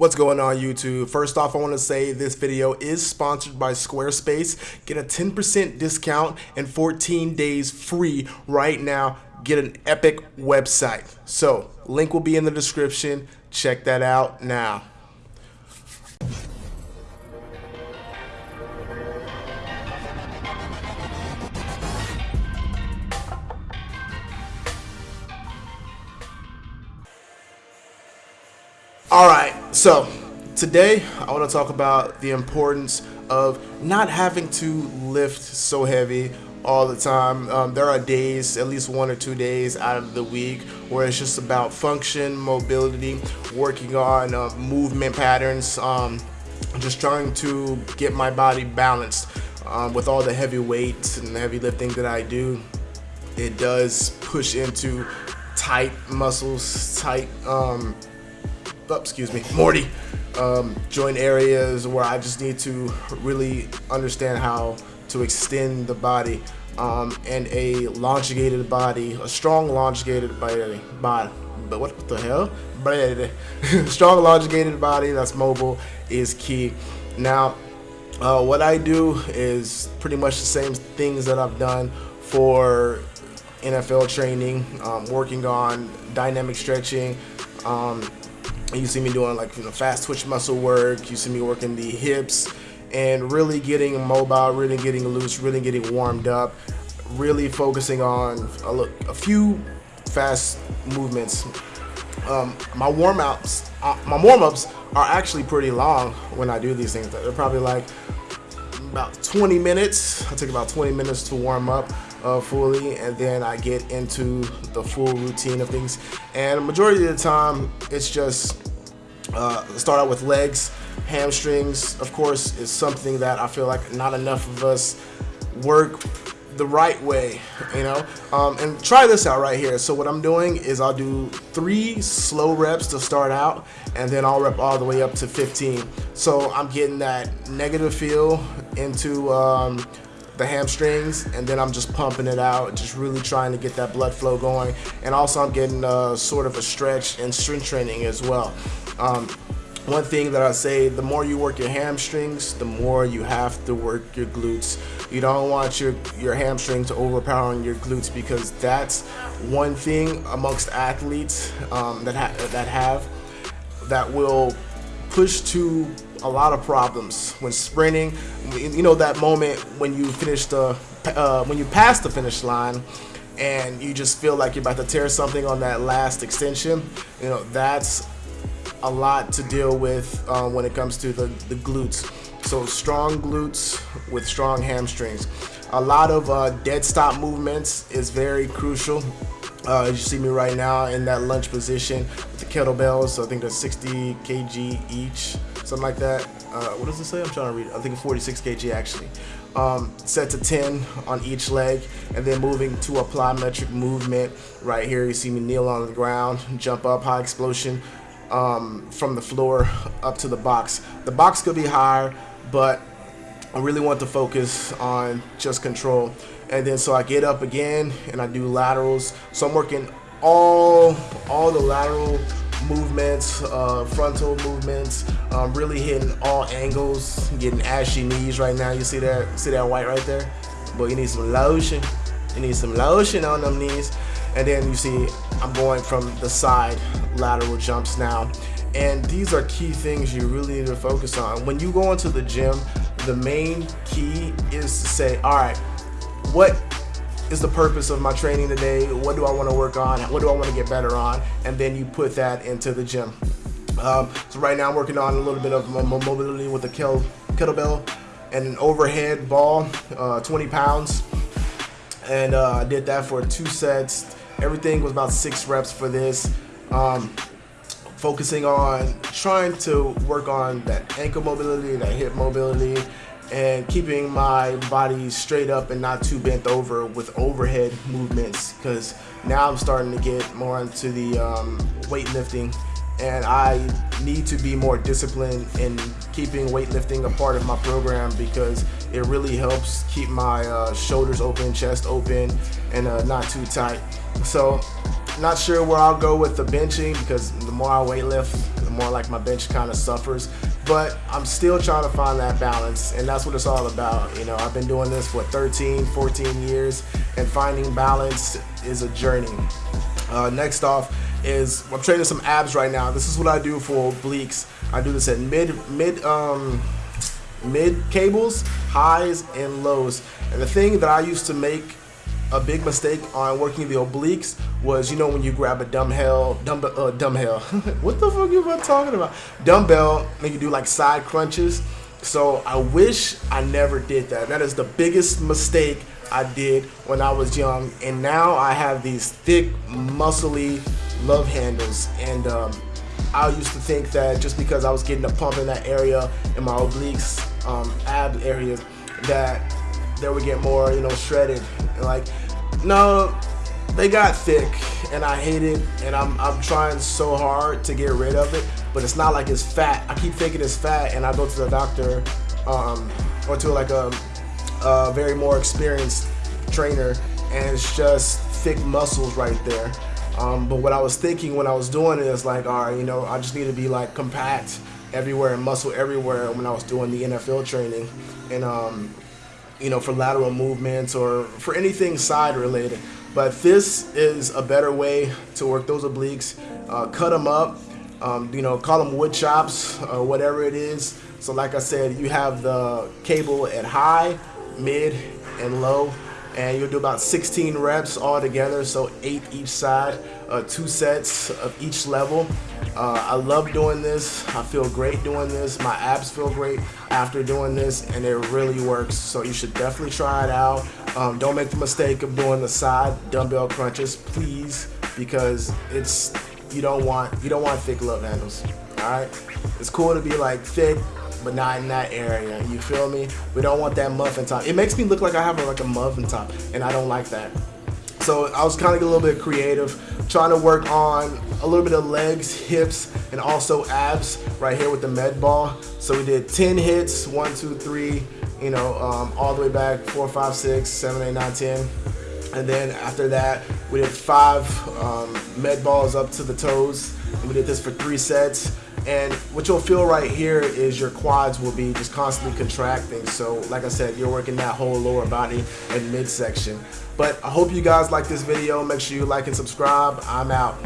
What's going on YouTube? First off, I want to say this video is sponsored by Squarespace. Get a 10% discount and 14 days free right now. Get an epic website. So, link will be in the description. Check that out now. All right, so today I want to talk about the importance of not having to lift so heavy all the time. Um, there are days, at least one or two days out of the week, where it's just about function, mobility, working on uh, movement patterns, um, just trying to get my body balanced. Um, with all the heavy weights and heavy lifting that I do, it does push into tight muscles, tight um, excuse me, Morty, um, joint areas where I just need to really understand how to extend the body. Um, and a elongated body, a strong elongated body, body but what the hell? strong elongated body that's mobile is key. Now, uh, what I do is pretty much the same things that I've done for NFL training, um, working on dynamic stretching, um, you see me doing like you know fast twitch muscle work. You see me working the hips and really getting mobile, really getting loose, really getting warmed up, really focusing on a, look, a few fast movements. Um, my warm ups, uh, my warm ups are actually pretty long when I do these things. They're probably like about 20 minutes. I take about 20 minutes to warm up uh, fully and then I get into the full routine of things. And majority of the time, it's just uh, start out with legs, hamstrings, of course, is something that I feel like not enough of us work the right way, you know? Um, and try this out right here. So what I'm doing is I'll do three slow reps to start out, and then I'll rep all the way up to 15. So I'm getting that negative feel into um, the hamstrings and then I'm just pumping it out just really trying to get that blood flow going and also I'm getting uh, sort of a stretch and strength training as well um, one thing that I say, the more you work your hamstrings, the more you have to work your glutes. You don't want your, your hamstring to overpowering your glutes because that's one thing amongst athletes um, that, ha that have that will push to a lot of problems when sprinting. You know that moment when you finish the, uh, when you pass the finish line and you just feel like you're about to tear something on that last extension. You know, that's a lot to deal with uh, when it comes to the, the glutes. So strong glutes with strong hamstrings. A lot of uh, dead stop movements is very crucial. Uh, as you see me right now in that lunge position with the kettlebells, so I think they're 60 kg each, something like that. Uh, what does it say? I'm trying to read. I think 46 kg actually. Um, set to 10 on each leg, and then moving to a plyometric movement. Right here, you see me kneel on the ground, jump up, high explosion, um, from the floor up to the box. The box could be higher, but I really want to focus on just control. And then so I get up again and I do laterals. So I'm working all, all the lateral movements, uh, frontal movements, um, really hitting all angles, getting ashy knees right now. You see that, see that white right there? But you need some lotion. You need some lotion on them knees. And then you see I'm going from the side lateral jumps now. And these are key things you really need to focus on. When you go into the gym, the main key is to say, all right, what is the purpose of my training today? What do I want to work on? What do I want to get better on? And then you put that into the gym. Um, so right now I'm working on a little bit of mobility with a kettlebell and an overhead ball, uh, 20 pounds. And uh, I did that for two sets Everything was about six reps for this. Um, focusing on trying to work on that ankle mobility, that hip mobility, and keeping my body straight up and not too bent over with overhead movements because now I'm starting to get more into the um, weightlifting and I need to be more disciplined in keeping weightlifting a part of my program because it really helps keep my uh, shoulders open, chest open, and uh, not too tight. So not sure where I'll go with the benching because the more I weightlift, the more like my bench kind of suffers. But I'm still trying to find that balance, and that's what it's all about. You know, I've been doing this for 13, 14 years, and finding balance is a journey. Uh, next off is I'm training some abs right now. This is what I do for obliques. I do this at mid mid um mid cables, highs, and lows. And the thing that I used to make a big mistake on working the obliques was, you know, when you grab a dumbbell, dumbbell, uh, dumbbell. what the fuck are you talking about? Dumbbell, and you do like side crunches. So I wish I never did that. That is the biggest mistake I did when I was young. And now I have these thick, muscly love handles. And um, I used to think that just because I was getting a pump in that area in my obliques, um, ab area, that they would get more, you know, shredded. Like, no, they got thick, and I hate it, and I'm, I'm trying so hard to get rid of it, but it's not like it's fat. I keep thinking it's fat, and I go to the doctor um, or to like a, a very more experienced trainer, and it's just thick muscles right there. Um, but what I was thinking when I was doing it is like, all right, you know, I just need to be like compact everywhere and muscle everywhere when I was doing the NFL training. And, um, you know, for lateral movements or for anything side related. But this is a better way to work those obliques. Uh, cut them up, um, you know, call them wood chops or whatever it is. So like I said, you have the cable at high, mid, and low and you'll do about 16 reps all together so eight each side uh, two sets of each level. Uh, I love doing this. I feel great doing this. My abs feel great after doing this and it really works. So you should definitely try it out. Um, don't make the mistake of doing the side dumbbell crunches please because it's you don't want you don't want thick love handles. All right? It's cool to be like thick but not in that area. You feel me? We don't want that muffin top. It makes me look like I have like a muffin top, and I don't like that. So I was kind of a little bit creative, trying to work on a little bit of legs, hips, and also abs right here with the med ball. So we did 10 hits, one, two, three, you know, um, all the way back, four, five, six, seven, eight, nine, 10. And then after that, we did five um, med balls up to the toes. And we did this for three sets. And what you'll feel right here is your quads will be just constantly contracting. So like I said, you're working that whole lower body and midsection. But I hope you guys like this video. Make sure you like and subscribe. I'm out.